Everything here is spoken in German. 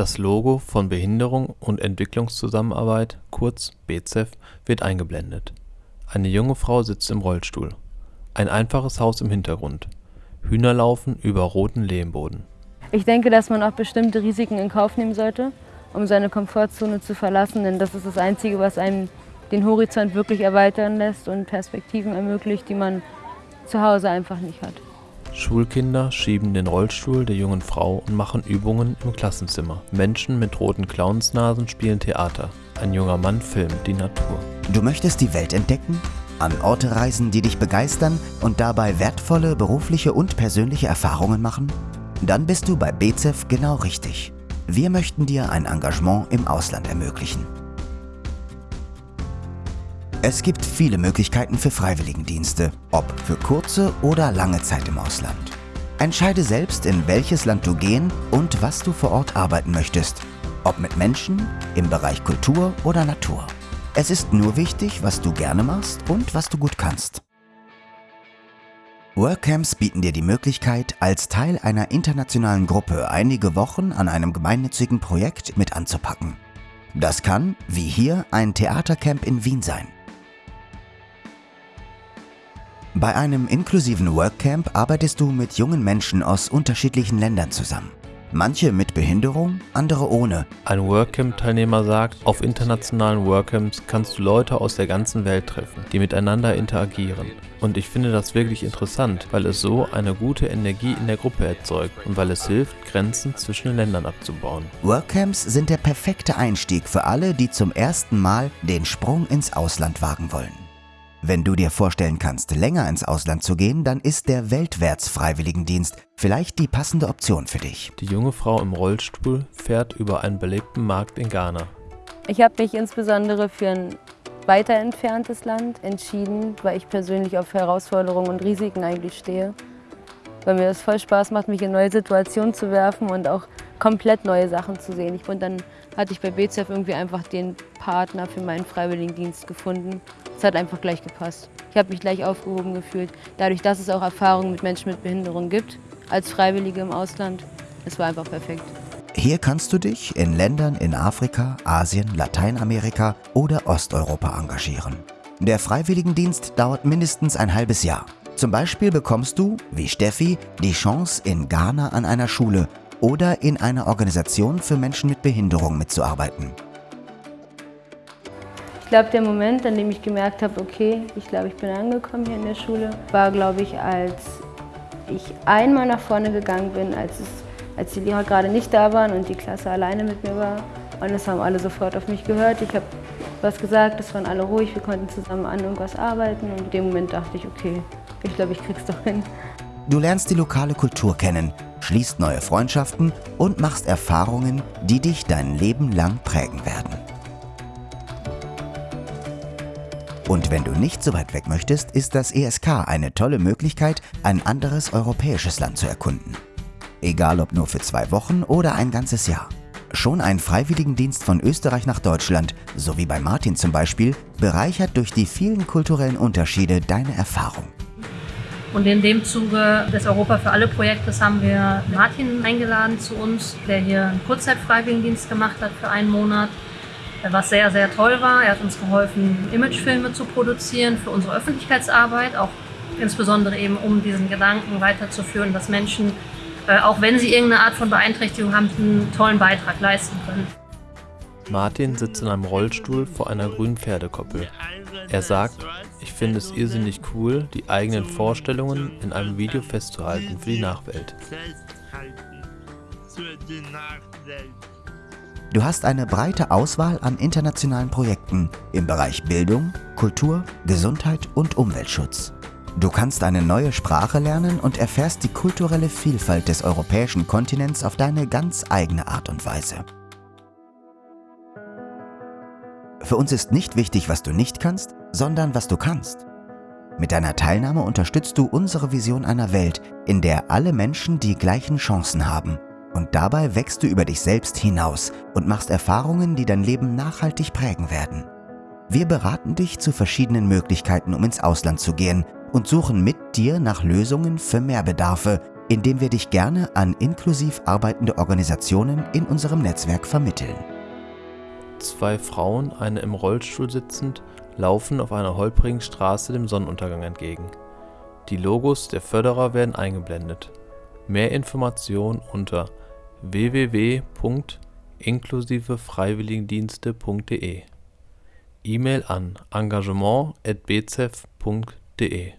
Das Logo von Behinderung und Entwicklungszusammenarbeit, kurz BZEF, wird eingeblendet. Eine junge Frau sitzt im Rollstuhl. Ein einfaches Haus im Hintergrund. Hühner laufen über roten Lehmboden. Ich denke, dass man auch bestimmte Risiken in Kauf nehmen sollte, um seine Komfortzone zu verlassen, denn das ist das Einzige, was einem den Horizont wirklich erweitern lässt und Perspektiven ermöglicht, die man zu Hause einfach nicht hat. Schulkinder schieben den Rollstuhl der jungen Frau und machen Übungen im Klassenzimmer. Menschen mit roten Clownsnasen spielen Theater. Ein junger Mann filmt die Natur. Du möchtest die Welt entdecken? An Orte reisen, die dich begeistern und dabei wertvolle berufliche und persönliche Erfahrungen machen? Dann bist du bei BZEF genau richtig. Wir möchten dir ein Engagement im Ausland ermöglichen. Es gibt viele Möglichkeiten für Freiwilligendienste, ob für kurze oder lange Zeit im Ausland. Entscheide selbst, in welches Land du gehen und was du vor Ort arbeiten möchtest. Ob mit Menschen, im Bereich Kultur oder Natur. Es ist nur wichtig, was du gerne machst und was du gut kannst. Workcamps bieten dir die Möglichkeit, als Teil einer internationalen Gruppe einige Wochen an einem gemeinnützigen Projekt mit anzupacken. Das kann, wie hier, ein Theatercamp in Wien sein. Bei einem inklusiven Workcamp arbeitest du mit jungen Menschen aus unterschiedlichen Ländern zusammen. Manche mit Behinderung, andere ohne. Ein Workcamp-Teilnehmer sagt, auf internationalen Workcamps kannst du Leute aus der ganzen Welt treffen, die miteinander interagieren. Und ich finde das wirklich interessant, weil es so eine gute Energie in der Gruppe erzeugt und weil es hilft, Grenzen zwischen den Ländern abzubauen. Workcamps sind der perfekte Einstieg für alle, die zum ersten Mal den Sprung ins Ausland wagen wollen. Wenn du dir vorstellen kannst, länger ins Ausland zu gehen, dann ist der Weltwärts-Freiwilligendienst vielleicht die passende Option für dich. Die junge Frau im Rollstuhl fährt über einen belebten Markt in Ghana. Ich habe mich insbesondere für ein weiter entferntes Land entschieden, weil ich persönlich auf Herausforderungen und Risiken eigentlich stehe. Weil mir das voll Spaß macht, mich in neue Situationen zu werfen und auch komplett neue Sachen zu sehen. Und dann hatte ich bei BZF irgendwie einfach den Partner für meinen Freiwilligendienst gefunden. Es hat einfach gleich gepasst. Ich habe mich gleich aufgehoben gefühlt. Dadurch, dass es auch Erfahrungen mit Menschen mit Behinderung gibt, als Freiwillige im Ausland, es war einfach perfekt. Hier kannst du dich in Ländern in Afrika, Asien, Lateinamerika oder Osteuropa engagieren. Der Freiwilligendienst dauert mindestens ein halbes Jahr. Zum Beispiel bekommst du, wie Steffi, die Chance, in Ghana an einer Schule oder in einer Organisation für Menschen mit Behinderung mitzuarbeiten. Ich glaube, der Moment, an dem ich gemerkt habe, okay, ich glaube, ich bin angekommen hier in der Schule, war, glaube ich, als ich einmal nach vorne gegangen bin, als, es, als die Lehrer gerade nicht da waren und die Klasse alleine mit mir war. Und es haben alle sofort auf mich gehört. Ich habe was gesagt, es waren alle ruhig, wir konnten zusammen an irgendwas arbeiten. Und in dem Moment dachte ich, okay, ich glaube, ich krieg's doch hin. Du lernst die lokale Kultur kennen, schließt neue Freundschaften und machst Erfahrungen, die dich dein Leben lang prägen werden. Und wenn du nicht so weit weg möchtest, ist das ESK eine tolle Möglichkeit, ein anderes europäisches Land zu erkunden. Egal ob nur für zwei Wochen oder ein ganzes Jahr. Schon ein Freiwilligendienst von Österreich nach Deutschland, so wie bei Martin zum Beispiel, bereichert durch die vielen kulturellen Unterschiede deine Erfahrung. Und in dem Zuge des Europa für alle Projektes haben wir Martin eingeladen zu uns, der hier einen Kurzzeitfreiwilligendienst gemacht hat für einen Monat. Was sehr, sehr toll war. Er hat uns geholfen, Imagefilme zu produzieren für unsere Öffentlichkeitsarbeit, auch insbesondere eben um diesen Gedanken weiterzuführen, dass Menschen, äh, auch wenn sie irgendeine Art von Beeinträchtigung haben, einen tollen Beitrag leisten können. Martin sitzt in einem Rollstuhl vor einer grünen Pferdekoppel. Er sagt, ich finde es irrsinnig cool, die eigenen Vorstellungen in einem Video festzuhalten für die Nachwelt. Du hast eine breite Auswahl an internationalen Projekten im Bereich Bildung, Kultur, Gesundheit und Umweltschutz. Du kannst eine neue Sprache lernen und erfährst die kulturelle Vielfalt des europäischen Kontinents auf deine ganz eigene Art und Weise. Für uns ist nicht wichtig, was du nicht kannst, sondern was du kannst. Mit deiner Teilnahme unterstützt du unsere Vision einer Welt, in der alle Menschen die gleichen Chancen haben. Und dabei wächst du über dich selbst hinaus und machst Erfahrungen, die dein Leben nachhaltig prägen werden. Wir beraten dich zu verschiedenen Möglichkeiten, um ins Ausland zu gehen und suchen mit dir nach Lösungen für Mehrbedarfe, indem wir dich gerne an inklusiv arbeitende Organisationen in unserem Netzwerk vermitteln. Zwei Frauen, eine im Rollstuhl sitzend, laufen auf einer holprigen Straße dem Sonnenuntergang entgegen. Die Logos der Förderer werden eingeblendet. Mehr Informationen unter www.inklusivefreiwilligendienste.de E-Mail an engagement@bzef.de